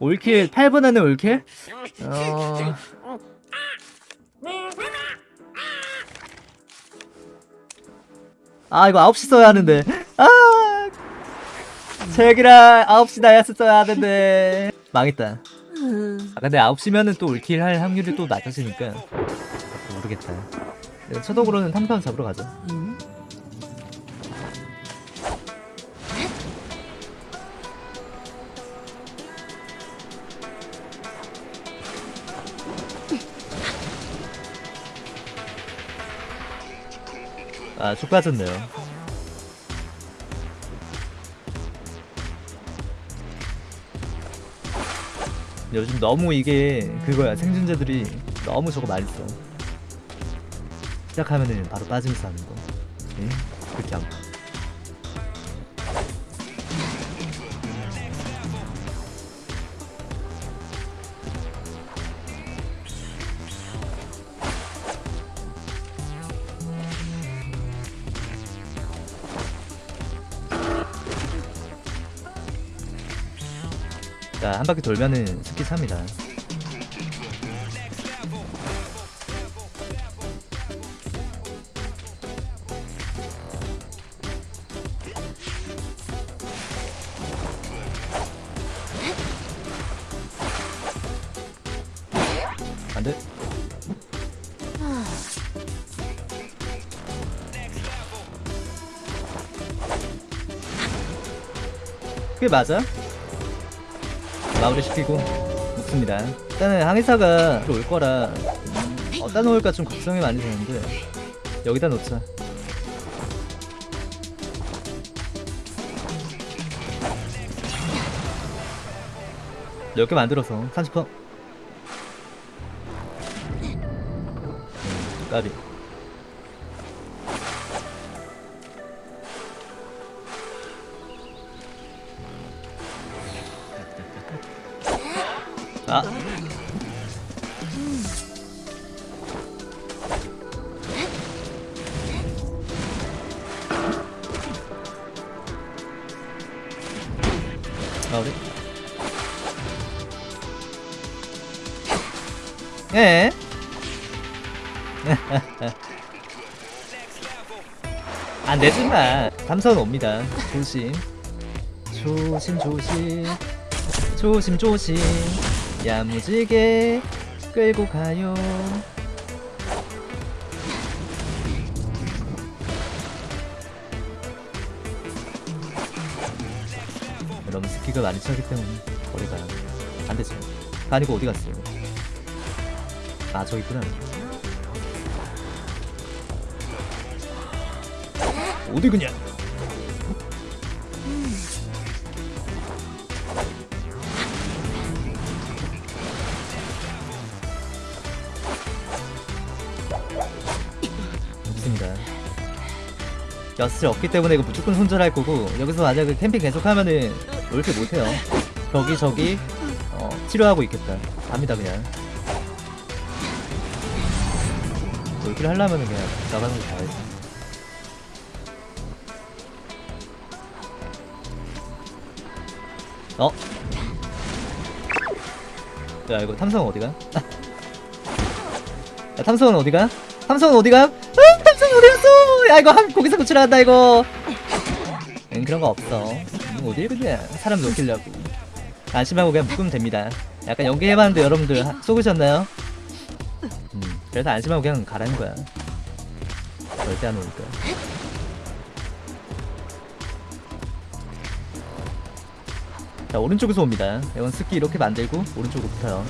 올킬 8분 안에 올킬? 어... 아 이거 9시 써야 하는데. 아! 제기라 9시 나야스 써야 하는데. 망했다. 아 근데 9시면은 또 올킬 할 확률이 또 낮아지니까. 모르겠다. 초독으로는 탐탐 잡으러 가자 아, 쭉 빠졌네요. 요즘 너무 이게 그거야. 생존자들이 너무 저거 많이 써. 시작하면은 바로 빠지면서 하는 거. 예? 그렇게 안 봐. 자, 한 바퀴 돌면은 스키 삽니다. 그게 맞아? 마무리 시키고 먹습니다. 일단은 항해사가 올 거라 어디다 놓을까 좀 걱정이 많이 되는데 여기다 놓자. 몇개 만들어서 30%. 까비. 아. 마무리. 예. 안 되지 마. 감사는 옵니다. 조심. 조심 조심. 조심 조심. 야무지게 끌고 가요. 여러분 스키가 많이 차기 때문에 거리가 안 되죠. 아니고 어디 갔어요? 아 저기 있구나. 어디 그냥? 여슬 없기 때문에 이거 무조건 손절할 거고 여기서 만약에 캠핑 계속하면은 이렇게 못해요. 저기 저기 어, 치료하고 있겠다. 갑니다 그냥. 이렇게 하려면은 그냥 나가는 거 봐야지. 어? 야 이거 탐성 어디가? 야 탐성은 어디가? 탐성은 어디가? 아 탐성 어디 갔어? 야 이거 한 거기서 구출한다 이거. 응 그런 거 없어. 응, 어디 그냥 사람 놓기려고. 안심하고 그냥 묶으면 됩니다. 약간 연기해봤는데 여러분들 하- 속으셨나요? 음 그래서 안심하고 그냥 가라는 거야. 절대 안 오니까. 자 오른쪽에서 옵니다. 이건 스키 이렇게 만들고 오른쪽으로 붙어요.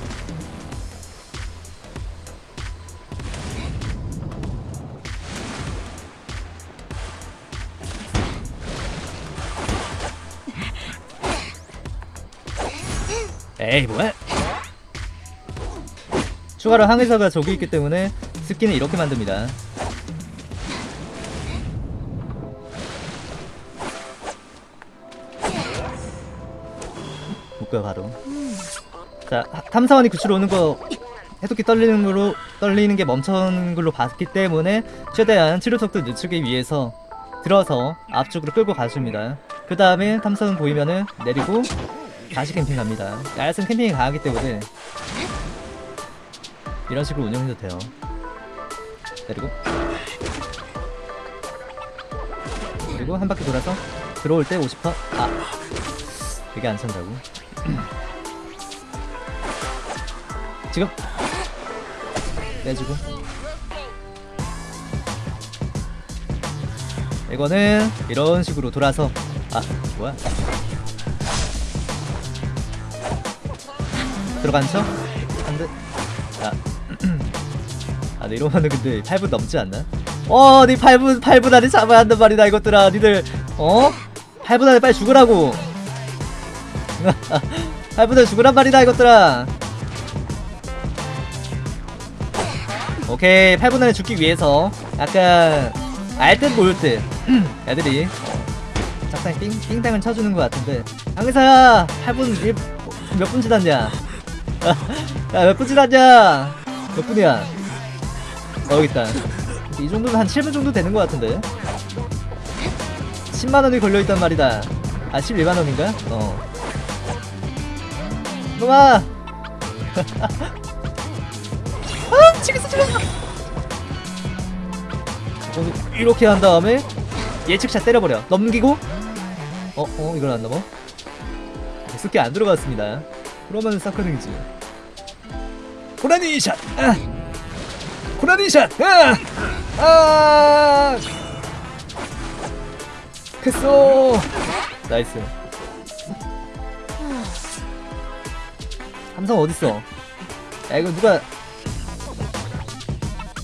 에이 뭐야? 추가로 항해사가 저기 있기 때문에 스키는 이렇게 만듭니다. 묶어요 바로. 자 하- 탐사원이 구출 오는 거 해독기 떨리는 걸로 떨리는 게 멈추는 걸로 봤기 때문에 최대한 치료 속도 늦추기 위해서 들어서 앞쪽으로 끌고 가줍니다. 그 다음에 탐사원 보이면은 내리고 다시 캠핑 갑니다. 야야슨 캠핑이 강하기 때문에 이런 식으로 운영해도 돼요. 그리고 그리고 한 바퀴 돌아서 들어올 때 50%? 아 이게 안 찬다고? 지금 빼주고. 이거는 이런 식으로 돌아서 아 뭐야 들어간 척? 한대 자. 아, 네, 이러면은 근데 8분 넘지 않나? 어, 네 8분, 8분 안에 잡아야 한단 말이다, 이것들아. 니들, 어? 8분 안에 빨리 죽으라고. 8분 안에 죽으란 말이다, 이것들아. 오케이, 8분 안에 죽기 위해서 약간 알듯 모를 듯 애들이 어, 적당히 띵, 띵땅을 쳐주는 것 같은데 강의사야 8분 1, 몇분 지났냐 야몇 분 지 났냐 몇 분이야? 어 여기 있다. 이 정도면 한 7분 정도 되는 것 같은데. 10만원이 걸려있단 말이다. 아 11만원인가? 어. 놈아! 아 치겠어 치겠어! 어, 이렇게 한 다음에 예측샷 때려버려. 넘기고. 어? 어? 이걸 안 넘어? 스키 안 들어갔습니다 그러면 사커링이지 고라니 샷! 아! 고라니 샷! 아! 아! 됐어! 나이스 함성 어딨어? 야 이거 누가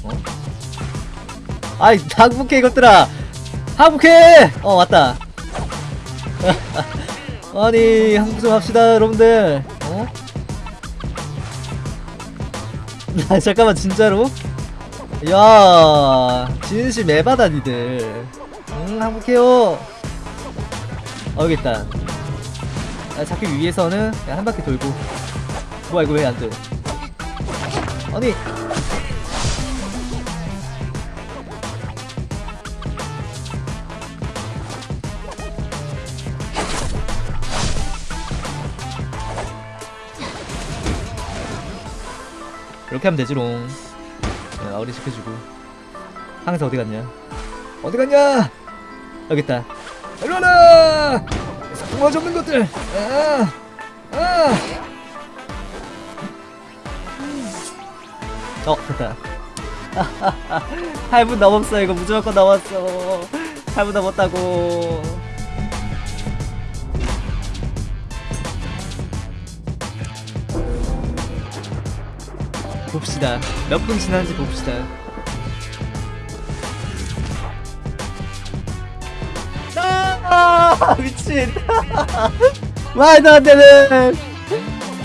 어? 아이 항복해 이것들아 항복해! 어 왔다 아니 항복 좀 합시다 여러분들. 어? 아 잠깐만 진짜로? 야 진심 에바다 니들. 응 항복해요. 어 여기 있다. 아, 잡기 위해서는 한 바퀴 돌고. 뭐야 이거 왜 안돼? 아니 이렇게 하면 되지롱. 야, 마무리 시켜주고. 항상 어디 갔냐? 어디 갔냐? 여기 있다. 일로 와라! 상마 접는 것들. 아, 아. 어 됐다. 8분 넘었어. 이거 무조건 넘었어. 8분 넘었다고 봅시다 몇 분 지났는지 봅시다 아 미친 말도 안 되는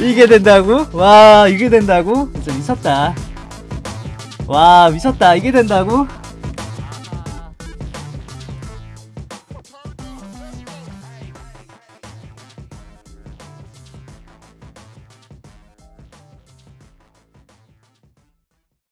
이게 된다고? 와 이게 된다고? 진짜 미쳤다 와 미쳤다 이게 된다고?